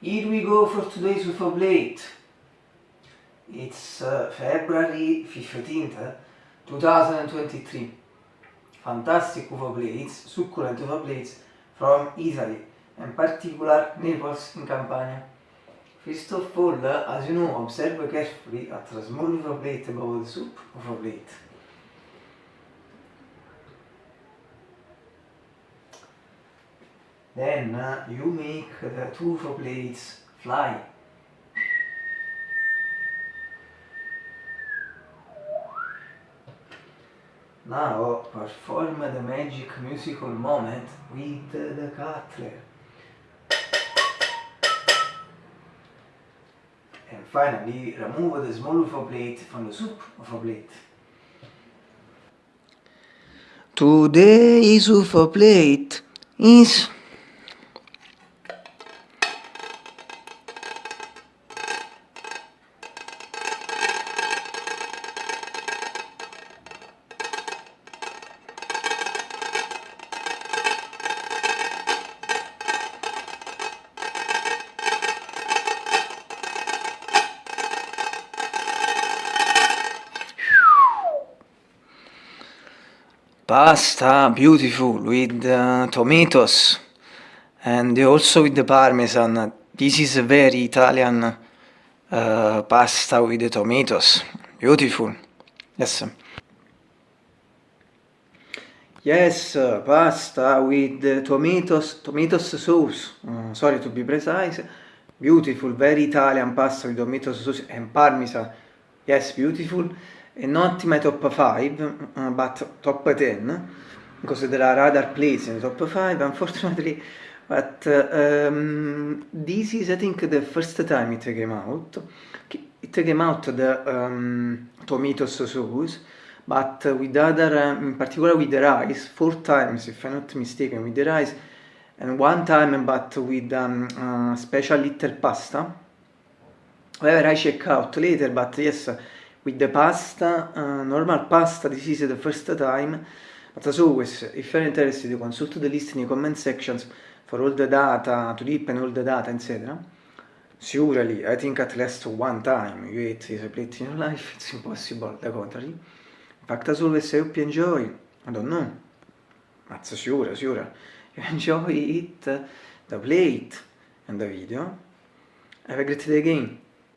Here we go for today's UFO Blade. It's uh, February 15th, 2023. Fantastic UFO Blades, succulent UFO Blades from Italy, in particular Naples in Campania. First of all, as you know, observe carefully at the small UFO Blade above the soup UFO Blade. Then uh, you make the two UFO plates fly. Now perform the magic musical moment with the cutler. And finally remove the small UFO plate from the soup UFO plate. Today's UFO plate is pasta beautiful with uh, tomatoes. And also with the parmesan. This is a very italian uh, pasta with the tomatoes. Beautiful. Yes yes uh, pasta with tomatoes tomatoes sauce. Uh, sorry to be precise. Beautiful very italian pasta with tomatoes sauce and parmesan. Yes beautiful. Not my top 5 uh, but top 10 because there are other places in the top 5 unfortunately but uh, um, this is I think the first time it came out. It came out the um, tomatoes sauce but with other um, in particular with the rice four times if I'm not mistaken with the rice and one time but with um, uh, special little pasta. However I check out later but yes with the pasta, uh, normal pasta, this is the first time, but as always, if you're interested, you consult the list in the comment sections for all the data, to deepen all the data, etc. Surely, I think at least one time you eat this plate in your life, it's impossible, the contrary. In fact, as always, I hope you enjoy, I don't know, but sure, sure, you enjoy it, the plate and the video. Have a great day again.